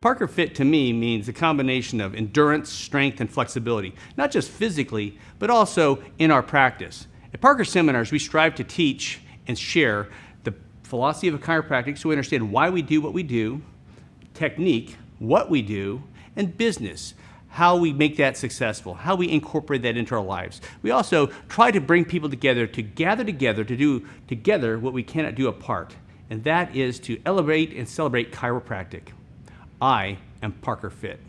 Parker Fit to me means a combination of endurance, strength, and flexibility, not just physically, but also in our practice. At Parker Seminars, we strive to teach and share the philosophy of chiropractic so we understand why we do what we do, technique, what we do, and business, how we make that successful, how we incorporate that into our lives. We also try to bring people together to gather together to do together what we cannot do apart, and that is to elevate and celebrate chiropractic. I am Parker Fit.